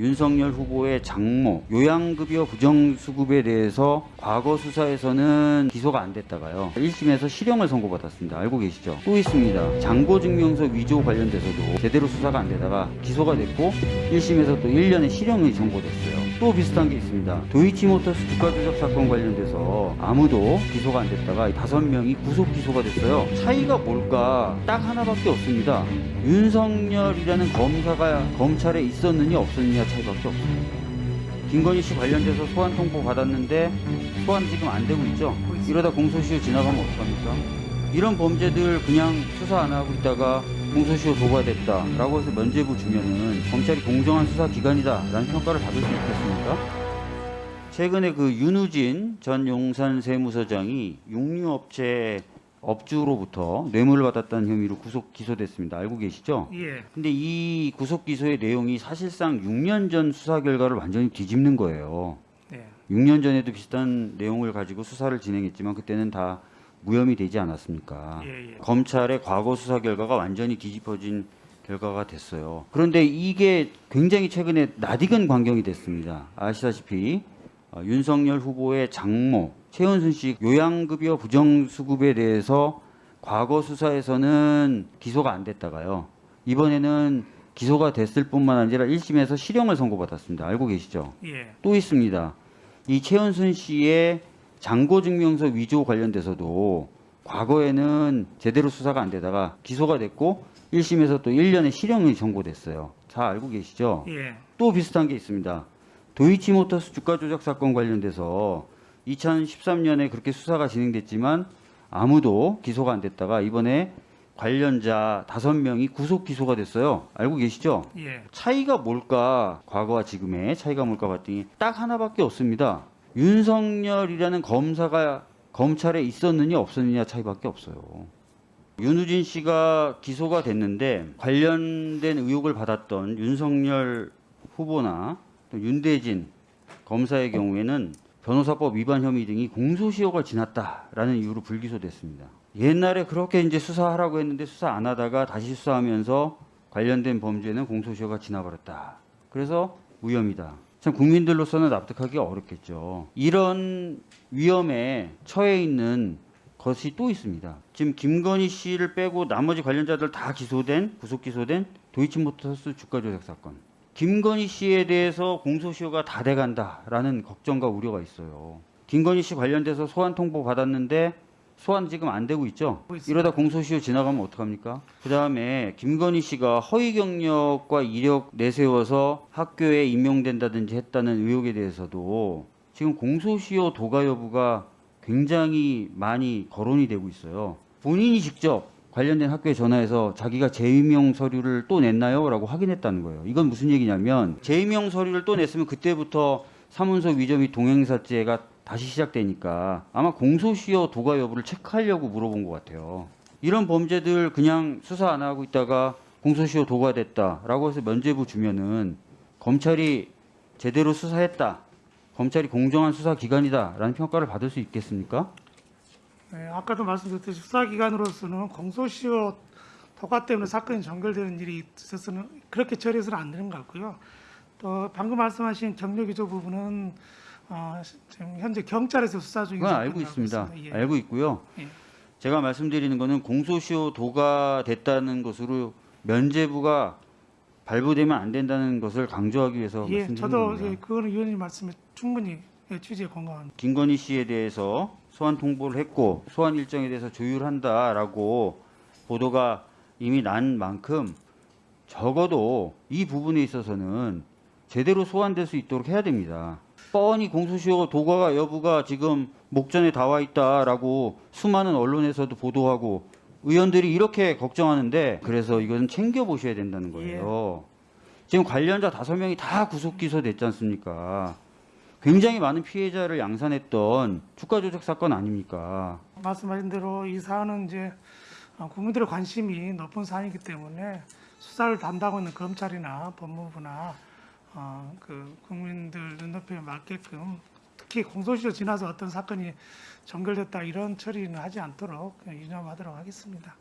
윤석열 후보의 장모 요양급여 부정수급에 대해서 과거 수사에서는 기소가 안 됐다가요. 1심에서 실형을 선고받았습니다. 알고 계시죠? 또 있습니다. 장고증명서 위조 관련돼서도 제대로 수사가 안 되다가 기소가 됐고 1심에서 또 1년의 실형이 선고됐어요 또 비슷한 게 있습니다 도이치모터스 주가 조작 사건 관련돼서 아무도 기소가 안 됐다가 다섯 명이 구속 기소가 됐어요 차이가 뭘까 딱 하나밖에 없습니다 윤석열이라는 검사가 검찰에 있었느냐 없었느냐 차이밖에 없습니다. 김건희 씨 관련돼서 소환 통보 받았는데 소환 지금 안 되고 있죠? 이러다 공소시효 지나가면 어떡합니까? 이런 범죄들 그냥 수사 안 하고 있다가 공소시효 도과됐다 라고 해서 면죄부 주면은 검찰이 공정한 수사 기관이다 라는 평가를 받을 수 있겠습니까? 최근에 그 윤우진 전 용산 세무서장이 육류업체 업주로부터 뇌물을 받았다는 혐의로 구속 기소됐습니다. 알고 계시죠? 예. 근데 이 구속 기소의 내용이 사실상 6년 전 수사 결과를 완전히 뒤집는 거예요. 네. 6년 전에도 비슷한 내용을 가지고 수사를 진행했지만 그때는 다 무혐의 되지 않았습니까? 예, 예. 검찰의 과거 수사 결과가 완전히 뒤집어진 결과가 됐어요. 그런데 이게 굉장히 최근에 낯익은 광경이 됐습니다. 아시다시피 어, 윤석열 후보의 장모 최은순 씨 요양급여 부정수급에 대해서 과거 수사에서는 기소가 안 됐다가요. 이번에는 기소가 됐을 뿐만 아니라 1심에서 실형을 선고받았습니다. 알고 계시죠? 예. 또 있습니다. 이 최은순 씨의 장고증명서 위조 관련돼서도 과거에는 제대로 수사가 안 되다가 기소가 됐고 1심에서 또 1년의 실형이 선고됐어요. 다 알고 계시죠? 예. 또 비슷한 게 있습니다. 도이치모터스 주가 조작 사건 관련돼서 2013년에 그렇게 수사가 진행됐지만 아무도 기소가 안 됐다가 이번에 관련자 다섯 명이 구속 기소가 됐어요. 알고 계시죠? 예. 차이가 뭘까? 과거와 지금의 차이가 뭘까 봤더니 딱 하나밖에 없습니다. 윤석열이라는 검사가 검찰에 있었느냐 없었느냐 차이밖에 없어요. 윤우진 씨가 기소가 됐는데 관련된 의혹을 받았던 윤석열 후보나 또 윤대진 검사의 경우에는 변호사법 위반 혐의 등이 공소시효가 지났다라는 이유로 불기소됐습니다. 옛날에 그렇게 이제 수사하라고 했는데 수사 안 하다가 다시 수사하면서 관련된 범죄는 공소시효가 지나버렸다. 그래서 무혐의다. 참 국민들로서는 납득하기 어렵겠죠. 이런 위험에 처해 있는 것이 또 있습니다. 지금 김건희 씨를 빼고 나머지 관련자들 다 기소된 구속 기소된 도이치모터스 주가 조작 사건. 김건희 씨에 대해서 공소시효가 다 돼간다라는 걱정과 우려가 있어요. 김건희 씨 관련돼서 소환 통보 받았는데 소환 지금 안 되고 있죠? 이러다 공소시효 지나가면 어떡합니까? 그 다음에 김건희 씨가 허위 경력과 이력 내세워서 학교에 임용된다든지 했다는 의혹에 대해서도 지금 공소시효 도가 여부가 굉장히 많이 거론이 되고 있어요. 본인이 직접 관련된 학교에 전화해서 자기가 재임용 서류를 또 냈나요? 라고 확인했다는 거예요. 이건 무슨 얘기냐면 재임용 서류를 또 냈으면 그때부터 사문서 위조 및 동행사죄가 다시 시작되니까 아마 공소시효 도가 여부를 체크하려고 물어본 것 같아요. 이런 범죄들 그냥 수사 안 하고 있다가 공소시효 도가 됐다라고 해서 면죄부 주면은 검찰이 제대로 수사했다. 검찰이 공정한 수사 기관이다라는 평가를 받을 수 있겠습니까? 예, 아까도 말씀드렸듯이 수사기관으로서는 공소시효 도가 때문에 사건이 전결되는 일이 있어서는 그렇게 처리해서는 안 되는 것 같고요. 또 방금 말씀하신 경력 위조 부분은 어, 지금 현재 경찰에서 수사 중인 사건이라고 알고 있습니다. 예. 알고 있고요. 예. 제가 말씀드리는 거는 공소시효 도가 됐다는 것으로 면죄부가 발부되면 안 된다는 것을 강조하기 위해서 예, 말씀드린 저도 겁니다. 예, 그거는 의원님 말씀에 충분히 예, 취지에 공감합니다. 김건희 씨에 대해서 소환 통보를 했고 소환 일정에 대해서 조율한다라고 보도가 이미 난 만큼 적어도 이 부분에 있어서는 제대로 소환될 수 있도록 해야 됩니다. 뻔히 공소시효 도가 여부가 지금 목전에 나와 있다라고 수많은 언론에서도 보도하고 의원들이 이렇게 걱정하는데 그래서 이건 챙겨 보셔야 된다는 거예요. 지금 관련자 다섯 명이 다 구속 기소됐지 않습니까? 굉장히 많은 피해자를 양산했던 주가 조작 사건 아닙니까? 말씀하신 대로 이 사안은 이제 어, 국민들의 관심이 높은 사안이기 때문에 수사를 담당하고 있는 검찰이나 법무부나 어, 그 국민들 눈높이에 맞게끔 특히 공소시효 지나서 어떤 사건이 전결됐다 이런 처리는 하지 않도록 유념하도록 하겠습니다.